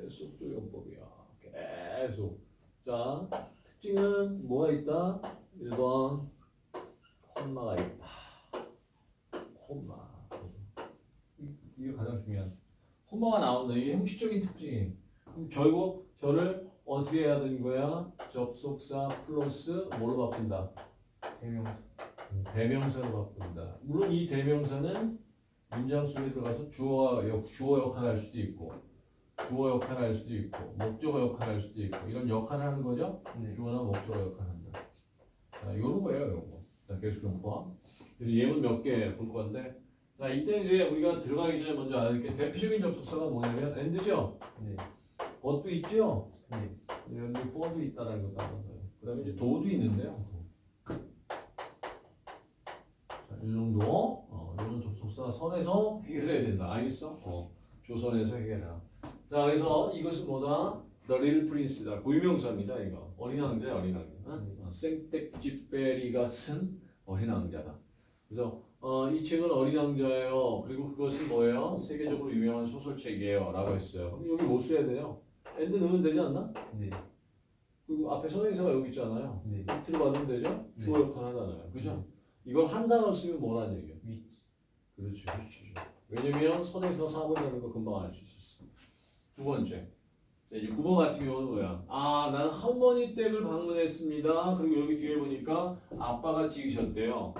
계속 조용법이야. 계속. 자, 특징은 뭐가 있다? 1번 콤마가 있다. 콤마. 이- 이게 가장 중요한. 콤마가 나오는 이게 형식적인 특징이. 그럼 결국 저를 어떻게 해야 되는 거야? 접속사 플러스 뭐로 바꾼다? 대명사. 대명사로 바꾼다. 물론 이 대명사는 문장 속에 들어가서 주어 역, 주어 역할을 할 수도 있고, 주어 역할을 할 수도 있고, 목적어 역할을 할 수도 있고, 이런 역할을 하는 거죠. 네. 주어나 목적어 역할을 한다. 자, 요런 거예요, 요거. 자, 계속 용법. 그래서 예문 몇 개 볼 건데, 자, 이때 이제 우리가 들어가기 전에 먼저 알아야 될게 대표적인 접속사가 뭐냐면 end죠. 네. what도 있죠. 네. 여기 for도 있다라는 것도 알아서요. 그 다음에 이제 do도 있는데요. 자, 이 정도, 어, 이런 접속사 선에서 해결해야 된다. 알겠어? 어, 조선에서 해결해라. 자, 그래서 이것은 뭐다? The Little Prince다. 고유명사입니다, 이거. 어린 왕자, 어린 왕자. 응? 어, 생텍쥐페리가 쓴 어린 왕자다. 그래서 어, 이 책은 어린 왕자예요. 그리고 그것은 뭐예요? 세계적으로 유명한 소설책이에요. 라고 했어요. 그럼 여기 못 써야 돼요. and 넣으면 되지 않나? 네. 그리고 앞에 선행사가 여기 있잖아요. 네. 힌트를 받으면 되죠? 네. 주어 역할 하잖아요. 그죠? 이걸 한 단어 쓰면 뭐라는 얘기예요? 위치. 그렇죠. 위치죠. 왜냐면 선에서 사본이라는 거 금방 알 수 있었어. 두 번째. 자, 이제 9번 같은 경우는 뭐야? 아, 나는 할머니 댁을 방문했습니다. 그리고 여기 뒤에 보니까 아빠가 지으셨대요.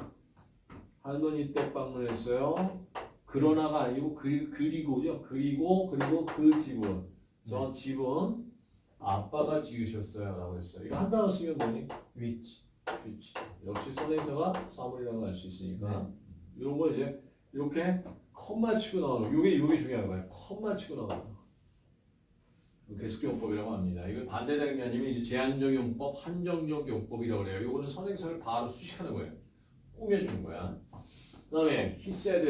할머니 댁 방문했어요. 그러나가 아니고 그, 그리고죠. 그리고 그리고 그 집은 저 집은 아빠가 지으셨어요. 라고 했어요. 이거 한 단어 쓰면 뭐니? 위치. 위치. 역시 선행사가 사물이라는 걸 알 수 있으니까 네. 이런 거 이제 이렇게 컴마 치고 나오는 요게 요게 중요한 거예요. 컴마 치고 나오는 거. 계속 용법이라고 합니다. 이거 반대되는 이제 제한적 용법, 한정적 용법이라고 그래요. 요거는 선행사를 바로 수식하는 거예요. 꾸며주는 거야. 그 다음에 he said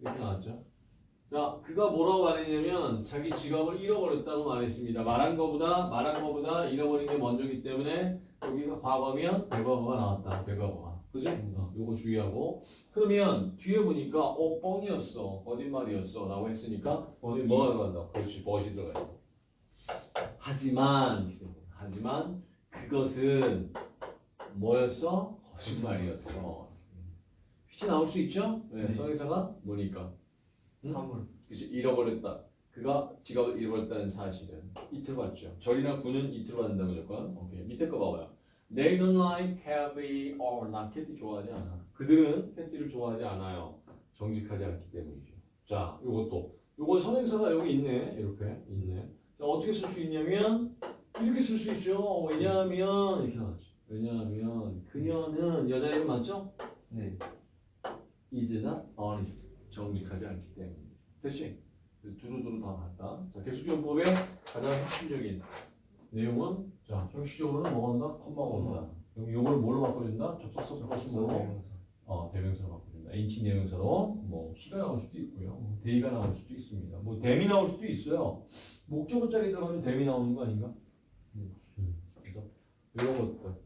이렇게 나왔죠. 자, 그가 뭐라고 말했냐면 자기 지갑을 잃어버렸다고 말했습니다. 말한 거보다 말한 거보다 잃어버린 게 먼저기 때문에 여기가 과거면 대과거가 나왔다. 대과거가. 그지? 어, 요거 주의하고. 그러면 뒤에 보니까 어 뻥이었어. 거짓말이었어. 라고 했으니까 어디 뭐가 들어간다. 그렇지. 멋이 들어가요. 하지만 하지만 그것은 뭐였어? 거짓말이었어. 휘지 나올 수 있죠? 네, 네. 성의사가 뭐니까. 응? 사물. 그치, 잃어버렸다. 그가 지갑을 잃어버렸다는 사실은 이틀 봤죠. 절이나 군은 이틀 받는다 무조건. 오케이. 밑에 거 봐봐요. They don't like catty or not catty 좋아하지 않아. 그들은 catty를 좋아하지 않아요. 정직하지 않기 때문이죠. 자, 요것도. 요거 선행사가 여기 있네. 이렇게 있네. 자, 어떻게 쓸 수 있냐면 이렇게 쓸 수 있죠. 왜냐하면 이렇게 나왔죠. 왜냐하면 그녀는 여자 이름 맞죠? 네. is not honest. 정직하지 않기 때문에. 됐지? 두루두루 다 봤다. 자, 계속용법의 가장 핵심적인 내용은 자, 형식적으로는 뭐 한다? 컴마가 온다. 여기 요걸 뭘로 바꿔준다? 접속사? 대명사. 어, 대명사로 바꿔준다. 인칭 대명사로 뭐 시가 나올 수도 있고요. 뭐 대의가 나올 수도 있습니다. 뭐 대미 나올 수도 있어요. 목적어 자리 들어가면 대미 나오는 거 아닌가? 음. 음. 그래서 이런 것들